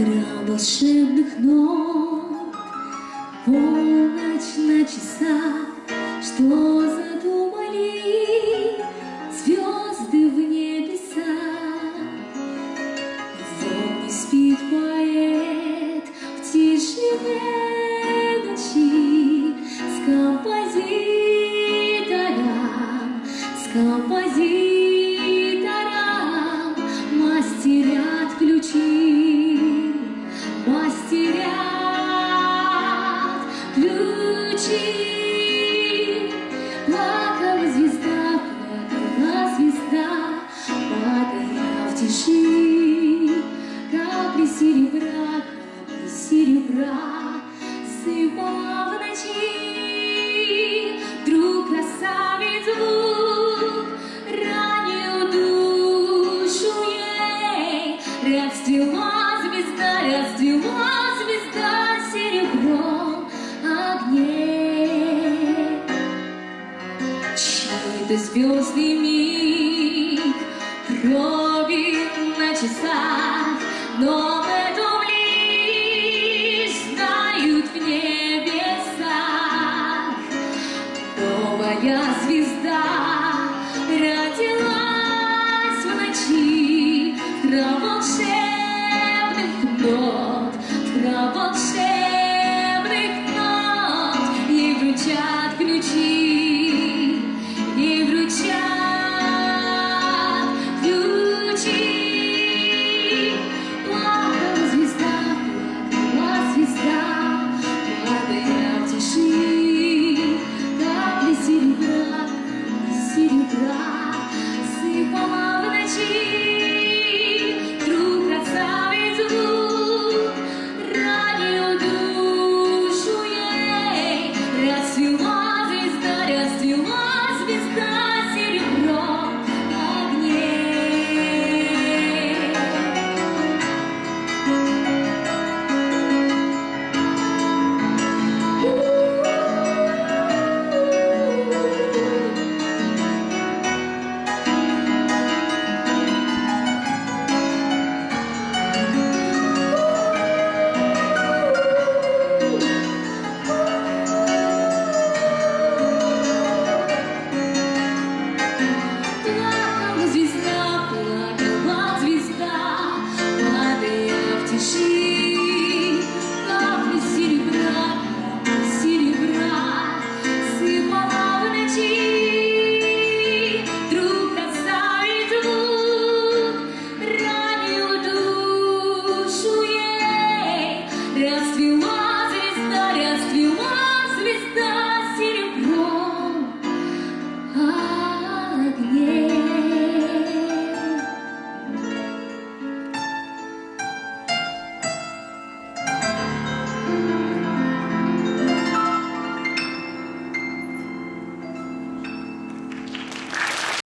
храм волшебных нот, полночь на часах, что задумали звезды в небесах. Вот не спит поэт в тишине ночи с композитором, с композитором. Тиши. Капли серебра, капли серебра, сыпала в ночи. Вдруг красавец звук ранил душу ей. Расцвела звезда, расцвела звезда серебром огней. Чей-то звездный миг часа, но в этом лишь знают в небесах. Новая звезда.